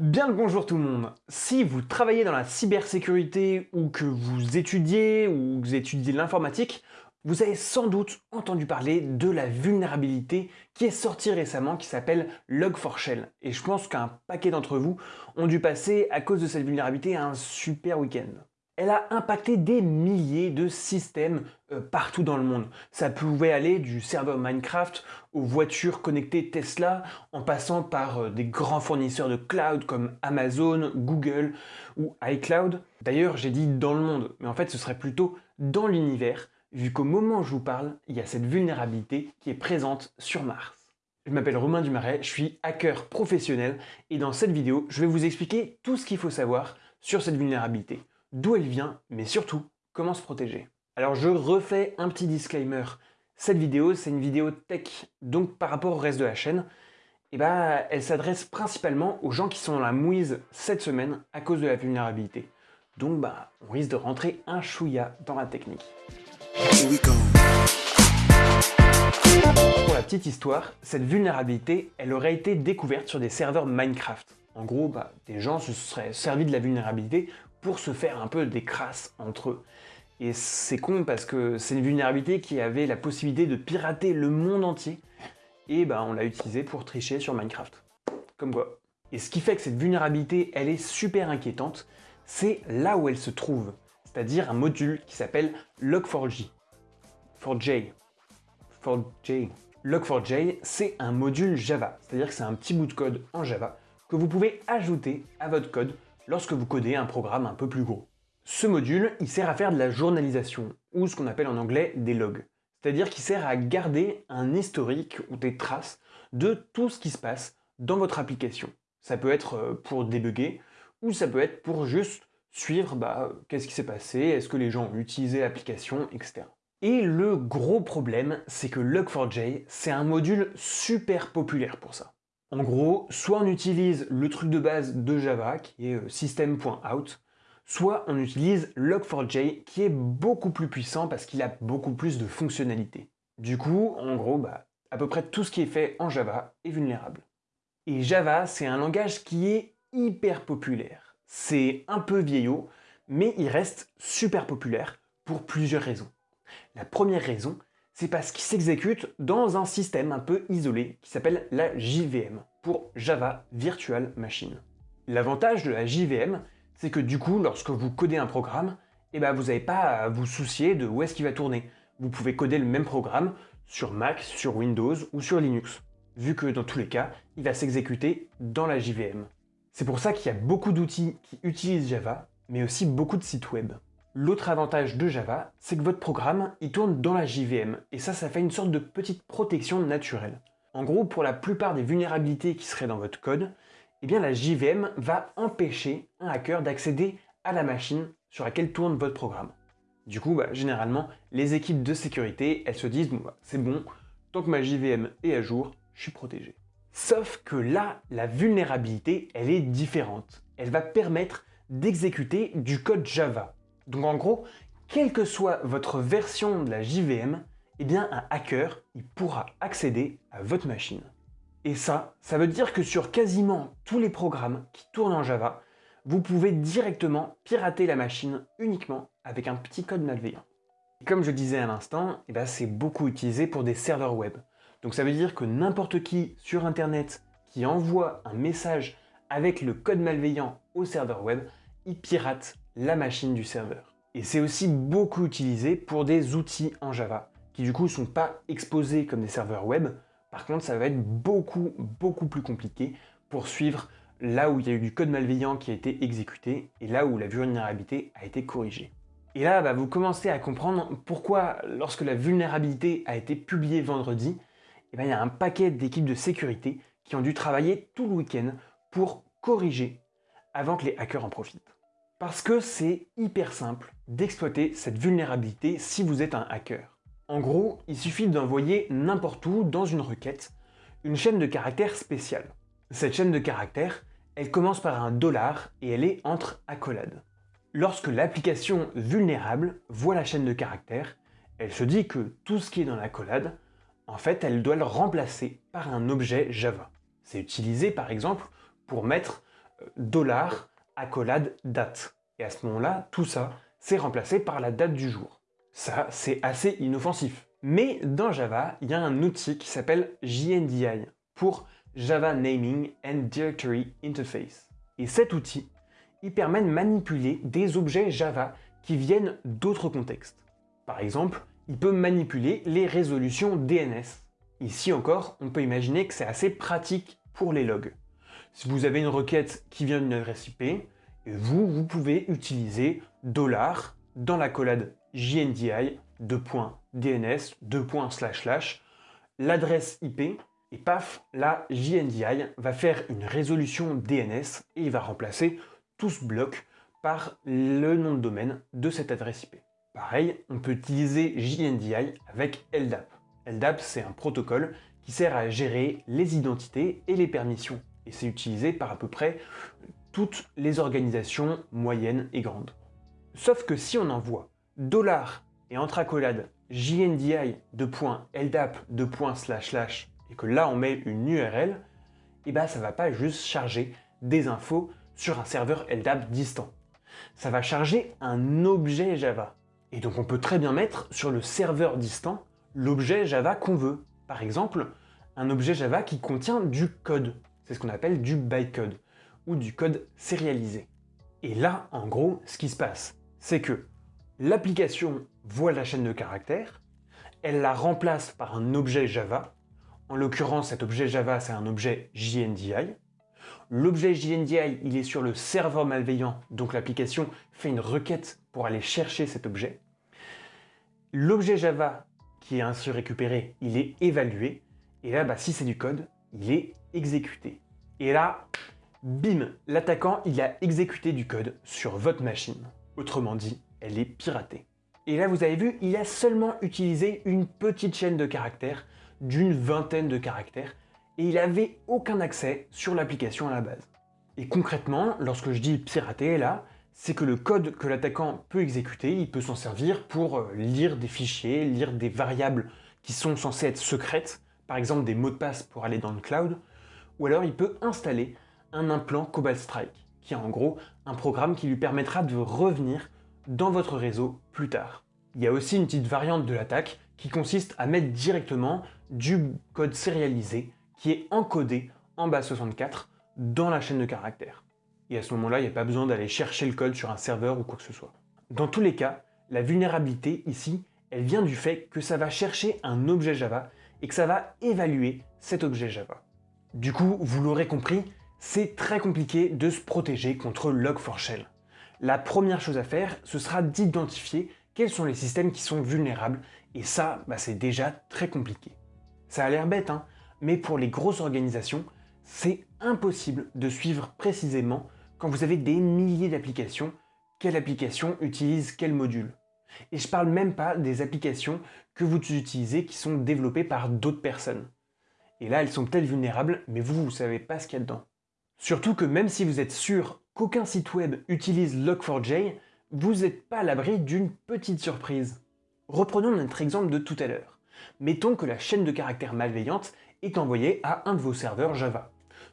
Bien le bonjour tout le monde Si vous travaillez dans la cybersécurité ou que vous étudiez ou que vous étudiez l'informatique, vous avez sans doute entendu parler de la vulnérabilité qui est sortie récemment qui s'appelle Log4Shell. Et je pense qu'un paquet d'entre vous ont dû passer à cause de cette vulnérabilité un super week-end elle a impacté des milliers de systèmes euh, partout dans le monde. Ça pouvait aller du serveur Minecraft aux voitures connectées Tesla, en passant par euh, des grands fournisseurs de cloud comme Amazon, Google ou iCloud. D'ailleurs, j'ai dit dans le monde, mais en fait ce serait plutôt dans l'univers, vu qu'au moment où je vous parle, il y a cette vulnérabilité qui est présente sur Mars. Je m'appelle Romain Dumaret, je suis hacker professionnel et dans cette vidéo, je vais vous expliquer tout ce qu'il faut savoir sur cette vulnérabilité d'où elle vient, mais surtout, comment se protéger. Alors je refais un petit disclaimer. Cette vidéo, c'est une vidéo tech, donc par rapport au reste de la chaîne, eh bah, elle s'adresse principalement aux gens qui sont dans la mouise cette semaine à cause de la vulnérabilité. Donc bah, on risque de rentrer un chouïa dans la technique. Pour la petite histoire, cette vulnérabilité, elle aurait été découverte sur des serveurs Minecraft. En gros, bah, des gens se seraient servis de la vulnérabilité pour se faire un peu des crasses entre eux. Et c'est con parce que c'est une vulnérabilité qui avait la possibilité de pirater le monde entier, et ben on l'a utilisé pour tricher sur Minecraft. Comme quoi. Et ce qui fait que cette vulnérabilité, elle est super inquiétante, c'est là où elle se trouve, c'est-à-dire un module qui s'appelle Log4j. 4J. 4J. Log4j, c'est un module Java, c'est-à-dire que c'est un petit bout de code en Java que vous pouvez ajouter à votre code lorsque vous codez un programme un peu plus gros. Ce module, il sert à faire de la journalisation, ou ce qu'on appelle en anglais des logs. C'est-à-dire qu'il sert à garder un historique ou des traces de tout ce qui se passe dans votre application. Ça peut être euh, pour débugger, ou ça peut être pour juste suivre bah, qu'est-ce qui s'est passé, est-ce que les gens ont utilisé l'application, etc. Et le gros problème, c'est que Log4j, c'est un module super populaire pour ça. En gros, soit on utilise le truc de base de Java, qui est euh, system.out, soit on utilise log4j, qui est beaucoup plus puissant parce qu'il a beaucoup plus de fonctionnalités. Du coup, en gros, bah, à peu près tout ce qui est fait en Java est vulnérable. Et Java, c'est un langage qui est hyper populaire. C'est un peu vieillot, mais il reste super populaire pour plusieurs raisons. La première raison, c'est parce qu'il s'exécute dans un système un peu isolé qui s'appelle la JVM, pour Java Virtual Machine. L'avantage de la JVM, c'est que du coup, lorsque vous codez un programme, eh ben, vous n'avez pas à vous soucier de où est-ce qu'il va tourner. Vous pouvez coder le même programme sur Mac, sur Windows ou sur Linux, vu que dans tous les cas, il va s'exécuter dans la JVM. C'est pour ça qu'il y a beaucoup d'outils qui utilisent Java, mais aussi beaucoup de sites web. L'autre avantage de Java, c'est que votre programme, il tourne dans la JVM, et ça, ça fait une sorte de petite protection naturelle. En gros, pour la plupart des vulnérabilités qui seraient dans votre code, eh bien la JVM va empêcher un hacker d'accéder à la machine sur laquelle tourne votre programme. Du coup, bah, généralement, les équipes de sécurité, elles se disent bah, c'est bon, tant que ma JVM est à jour, je suis protégé. Sauf que là, la vulnérabilité, elle est différente. Elle va permettre d'exécuter du code Java. Donc en gros, quelle que soit votre version de la JVM, eh un hacker pourra accéder à votre machine. Et ça, ça veut dire que sur quasiment tous les programmes qui tournent en Java, vous pouvez directement pirater la machine uniquement avec un petit code malveillant. Comme je disais à l'instant, eh ben, c'est beaucoup utilisé pour des serveurs web. Donc ça veut dire que n'importe qui sur internet qui envoie un message avec le code malveillant au serveur web, il pirate la machine du serveur. Et c'est aussi beaucoup utilisé pour des outils en Java, qui du coup ne sont pas exposés comme des serveurs web. Par contre, ça va être beaucoup, beaucoup plus compliqué pour suivre là où il y a eu du code malveillant qui a été exécuté et là où la vulnérabilité a été corrigée. Et là, bah, vous commencez à comprendre pourquoi, lorsque la vulnérabilité a été publiée vendredi, eh ben, il y a un paquet d'équipes de sécurité qui ont dû travailler tout le week-end pour corriger avant que les hackers en profitent. Parce que c'est hyper simple d'exploiter cette vulnérabilité si vous êtes un hacker. En gros, il suffit d'envoyer n'importe où dans une requête une chaîne de caractères spéciale. Cette chaîne de caractères, elle commence par un dollar et elle est entre accolades. Lorsque l'application vulnérable voit la chaîne de caractères, elle se dit que tout ce qui est dans l'accolade, en fait, elle doit le remplacer par un objet Java. C'est utilisé par exemple pour mettre dollar accolade date. Et à ce moment-là, tout ça, c'est remplacé par la date du jour. Ça, c'est assez inoffensif. Mais dans Java, il y a un outil qui s'appelle JNDI pour Java Naming and Directory Interface. Et cet outil, il permet de manipuler des objets Java qui viennent d'autres contextes. Par exemple, il peut manipuler les résolutions DNS. Ici encore, on peut imaginer que c'est assez pratique pour les logs. Si vous avez une requête qui vient d'une adresse IP, vous, vous pouvez utiliser dollar dans la collade JNDI, DNS, l'adresse IP, et paf, la JNDI va faire une résolution DNS et il va remplacer tout ce bloc par le nom de domaine de cette adresse IP. Pareil, on peut utiliser JNDI avec LDAP. LDAP, c'est un protocole qui sert à gérer les identités et les permissions. Et c'est utilisé par à peu près toutes les organisations moyennes et grandes. Sauf que si on envoie dollar et entre accolades JNDI LDAP et que là on met une URL, et eh ben ça va pas juste charger des infos sur un serveur LDAP distant. Ça va charger un objet Java. Et donc on peut très bien mettre sur le serveur distant l'objet Java qu'on veut. Par exemple, un objet Java qui contient du code. C'est ce qu'on appelle du bytecode ou du code sérialisé. Et là, en gros, ce qui se passe, c'est que l'application voit la chaîne de caractères, elle la remplace par un objet Java. En l'occurrence, cet objet Java, c'est un objet JNDI. L'objet JNDI, il est sur le serveur malveillant, donc l'application fait une requête pour aller chercher cet objet. L'objet Java qui est ainsi récupéré, il est évalué. Et là, bah, si c'est du code, il est exécuté. Et là, bim, l'attaquant, il a exécuté du code sur votre machine. Autrement dit, elle est piratée. Et là, vous avez vu, il a seulement utilisé une petite chaîne de caractères, d'une vingtaine de caractères, et il n'avait aucun accès sur l'application à la base. Et concrètement, lorsque je dis pirater là, c'est que le code que l'attaquant peut exécuter, il peut s'en servir pour euh, lire des fichiers, lire des variables qui sont censées être secrètes, par exemple des mots de passe pour aller dans le cloud, ou alors il peut installer un implant Cobalt Strike, qui est en gros un programme qui lui permettra de revenir dans votre réseau plus tard. Il y a aussi une petite variante de l'attaque qui consiste à mettre directement du code sérialisé qui est encodé en base 64 dans la chaîne de caractères et à ce moment-là, il n'y a pas besoin d'aller chercher le code sur un serveur ou quoi que ce soit. Dans tous les cas, la vulnérabilité ici, elle vient du fait que ça va chercher un objet Java et que ça va évaluer cet objet Java. Du coup, vous l'aurez compris, c'est très compliqué de se protéger contre Log4Shell. La première chose à faire, ce sera d'identifier quels sont les systèmes qui sont vulnérables, et ça, bah, c'est déjà très compliqué. Ça a l'air bête, hein mais pour les grosses organisations, c'est impossible de suivre précisément quand vous avez des milliers d'applications, quelle application utilise quel module. Et je parle même pas des applications que vous utilisez qui sont développées par d'autres personnes. Et là, elles sont peut-être vulnérables, mais vous, vous savez pas ce qu'il y a dedans. Surtout que même si vous êtes sûr qu'aucun site web utilise Log4j, vous n'êtes pas à l'abri d'une petite surprise. Reprenons notre exemple de tout à l'heure. Mettons que la chaîne de caractères malveillante est envoyée à un de vos serveurs Java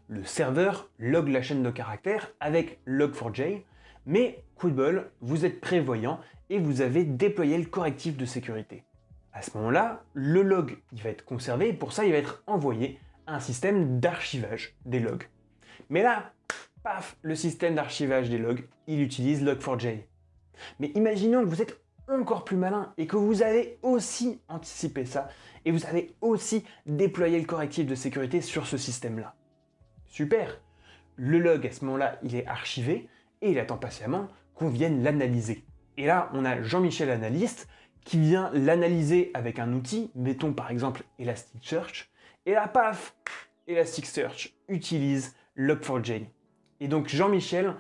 le serveur log la chaîne de caractères avec log4j, mais coup de vous êtes prévoyant et vous avez déployé le correctif de sécurité. À ce moment-là, le log il va être conservé et pour ça il va être envoyé à un système d'archivage des logs. Mais là, paf, le système d'archivage des logs, il utilise log4j. Mais imaginons que vous êtes encore plus malin et que vous avez aussi anticipé ça et vous avez aussi déployé le correctif de sécurité sur ce système-là. Super Le log, à ce moment-là, il est archivé et il attend patiemment qu'on vienne l'analyser. Et là, on a Jean-Michel Analyste qui vient l'analyser avec un outil, mettons par exemple Elasticsearch, et là, paf Elasticsearch utilise Log4j. Et donc Jean-Michel,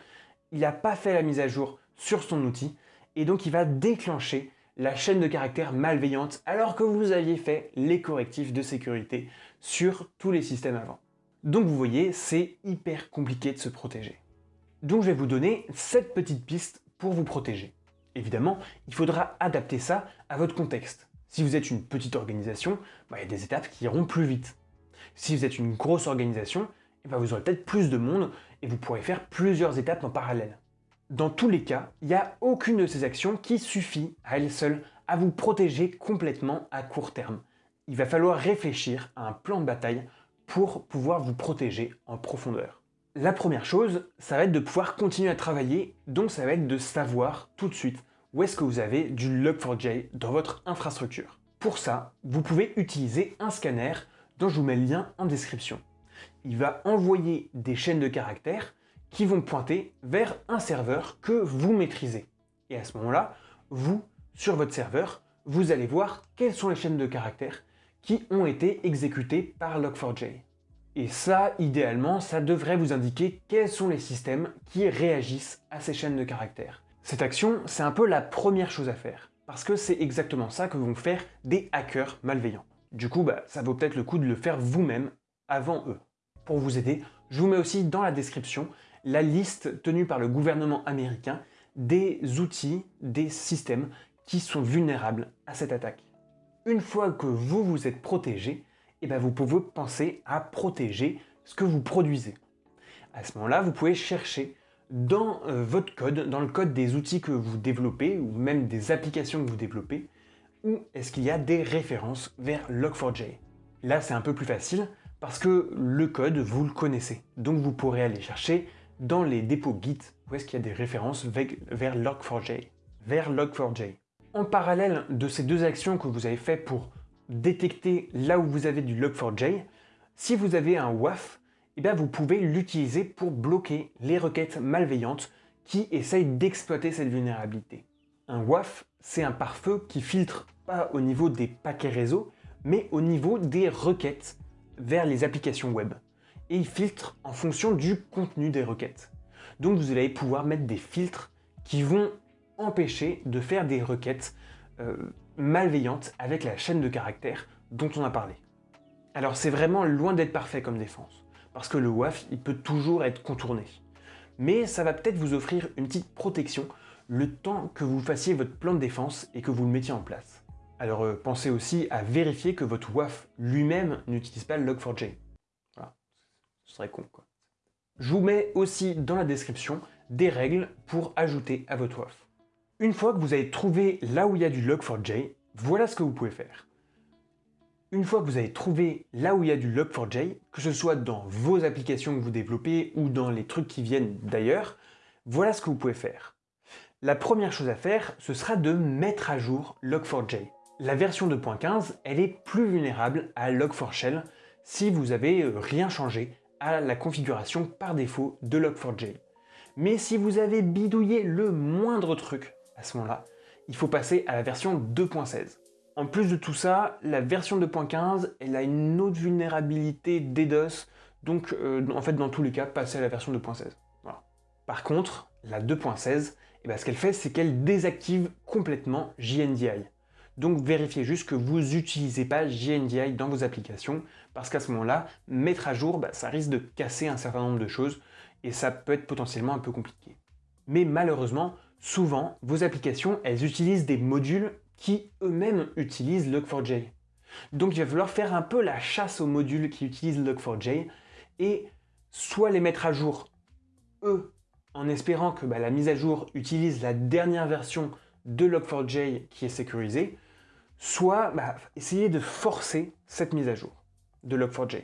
il n'a pas fait la mise à jour sur son outil, et donc il va déclencher la chaîne de caractères malveillante alors que vous aviez fait les correctifs de sécurité sur tous les systèmes avant. Donc vous voyez, c'est hyper compliqué de se protéger. Donc je vais vous donner 7 petites pistes pour vous protéger. Évidemment, il faudra adapter ça à votre contexte. Si vous êtes une petite organisation, bah, il y a des étapes qui iront plus vite. Si vous êtes une grosse organisation, eh ben, vous aurez peut-être plus de monde et vous pourrez faire plusieurs étapes en parallèle. Dans tous les cas, il n'y a aucune de ces actions qui suffit à elle seule à vous protéger complètement à court terme. Il va falloir réfléchir à un plan de bataille pour pouvoir vous protéger en profondeur. La première chose, ça va être de pouvoir continuer à travailler, donc ça va être de savoir tout de suite où est-ce que vous avez du Log4j dans votre infrastructure. Pour ça, vous pouvez utiliser un scanner dont je vous mets le lien en description. Il va envoyer des chaînes de caractères qui vont pointer vers un serveur que vous maîtrisez. Et à ce moment-là, vous, sur votre serveur, vous allez voir quelles sont les chaînes de caractères qui ont été exécutées par Log4j. Et ça, idéalement, ça devrait vous indiquer quels sont les systèmes qui réagissent à ces chaînes de caractères. Cette action, c'est un peu la première chose à faire, parce que c'est exactement ça que vont faire des hackers malveillants. Du coup, bah, ça vaut peut-être le coup de le faire vous-même avant eux. Pour vous aider, je vous mets aussi dans la description la liste tenue par le gouvernement américain des outils, des systèmes qui sont vulnérables à cette attaque. Une fois que vous vous êtes protégé, eh bien vous pouvez penser à protéger ce que vous produisez. À ce moment-là, vous pouvez chercher dans euh, votre code, dans le code des outils que vous développez, ou même des applications que vous développez, où est-ce qu'il y a des références vers Log4j. Là, c'est un peu plus facile, parce que le code, vous le connaissez. Donc vous pourrez aller chercher dans les dépôts Git, où est-ce qu'il y a des références vers Log4j. Vers Log4j. En parallèle de ces deux actions que vous avez fait pour détecter là où vous avez du Log4j, si vous avez un WAF, eh bien vous pouvez l'utiliser pour bloquer les requêtes malveillantes qui essayent d'exploiter cette vulnérabilité. Un WAF, c'est un pare-feu qui filtre pas au niveau des paquets réseau, mais au niveau des requêtes vers les applications web. Et il filtre en fonction du contenu des requêtes. Donc vous allez pouvoir mettre des filtres qui vont empêcher de faire des requêtes euh, malveillante avec la chaîne de caractères dont on a parlé. Alors c'est vraiment loin d'être parfait comme défense, parce que le WAF il peut toujours être contourné. Mais ça va peut-être vous offrir une petite protection le temps que vous fassiez votre plan de défense et que vous le mettiez en place. Alors euh, pensez aussi à vérifier que votre WAF lui-même n'utilise pas le Log4j. Voilà, ce serait con quoi. Je vous mets aussi dans la description des règles pour ajouter à votre WAF. Une fois que vous avez trouvé là où il y a du Log4j, voilà ce que vous pouvez faire. Une fois que vous avez trouvé là où il y a du Log4j, que ce soit dans vos applications que vous développez ou dans les trucs qui viennent d'ailleurs, voilà ce que vous pouvez faire. La première chose à faire, ce sera de mettre à jour Log4j. La version 2.15, elle est plus vulnérable à Log4Shell si vous n'avez euh, rien changé à la configuration par défaut de Log4j. Mais si vous avez bidouillé le moindre truc à ce moment-là, il faut passer à la version 2.16. En plus de tout ça, la version 2.15, elle a une autre vulnérabilité DDoS, donc euh, en fait dans tous les cas, passer à la version 2.16. Par contre, la 2.16, eh ben, ce qu'elle fait, c'est qu'elle désactive complètement JNDI. Donc vérifiez juste que vous n'utilisez pas JNDI dans vos applications, parce qu'à ce moment-là, mettre à jour, bah, ça risque de casser un certain nombre de choses, et ça peut être potentiellement un peu compliqué. Mais malheureusement, souvent, vos applications, elles utilisent des modules qui eux-mêmes utilisent Log4j. Donc il va falloir faire un peu la chasse aux modules qui utilisent Log4j et soit les mettre à jour, eux, en espérant que bah, la mise à jour utilise la dernière version de Log4j qui est sécurisée, soit bah, essayer de forcer cette mise à jour de Log4j.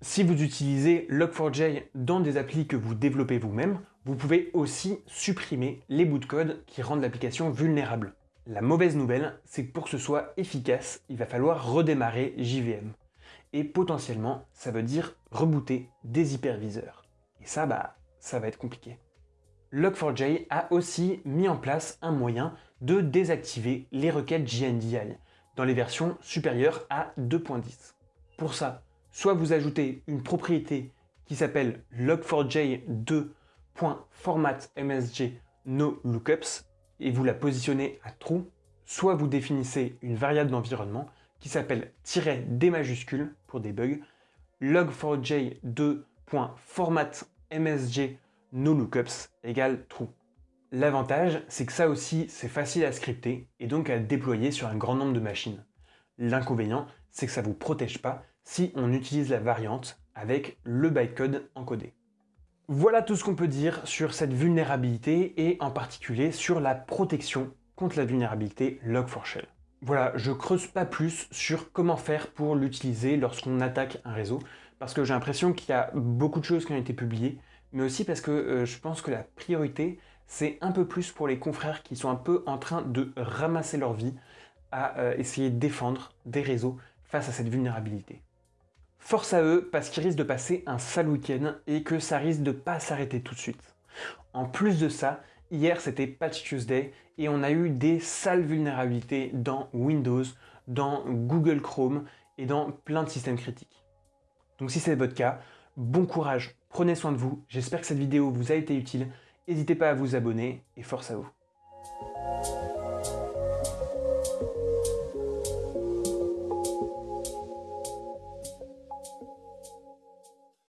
Si vous utilisez Log4j dans des applis que vous développez vous-même, vous pouvez aussi supprimer les bouts de code qui rendent l'application vulnérable. La mauvaise nouvelle, c'est que pour que ce soit efficace, il va falloir redémarrer JVM. Et potentiellement, ça veut dire rebooter des hyperviseurs. Et ça, bah, ça va être compliqué. Log4j a aussi mis en place un moyen de désactiver les requêtes JNDI dans les versions supérieures à 2.10. Pour ça, soit vous ajoutez une propriété qui s'appelle log4j 2 .format msg no lookups et vous la positionnez à true, soit vous définissez une variable d'environnement qui s'appelle "-d majuscule pour des bugs, log4j 2.format msg no lookups égale true. L'avantage, c'est que ça aussi, c'est facile à scripter et donc à déployer sur un grand nombre de machines. L'inconvénient, c'est que ça ne vous protège pas si on utilise la variante avec le bytecode encodé. Voilà tout ce qu'on peut dire sur cette vulnérabilité et en particulier sur la protection contre la vulnérabilité Log4Shell. Voilà, je creuse pas plus sur comment faire pour l'utiliser lorsqu'on attaque un réseau, parce que j'ai l'impression qu'il y a beaucoup de choses qui ont été publiées, mais aussi parce que euh, je pense que la priorité, c'est un peu plus pour les confrères qui sont un peu en train de ramasser leur vie à euh, essayer de défendre des réseaux face à cette vulnérabilité. Force à eux, parce qu'ils risquent de passer un sale week-end et que ça risque de pas s'arrêter tout de suite. En plus de ça, hier c'était Patch Tuesday et on a eu des sales vulnérabilités dans Windows, dans Google Chrome et dans plein de systèmes critiques. Donc si c'est votre cas, bon courage, prenez soin de vous, j'espère que cette vidéo vous a été utile, n'hésitez pas à vous abonner et force à vous.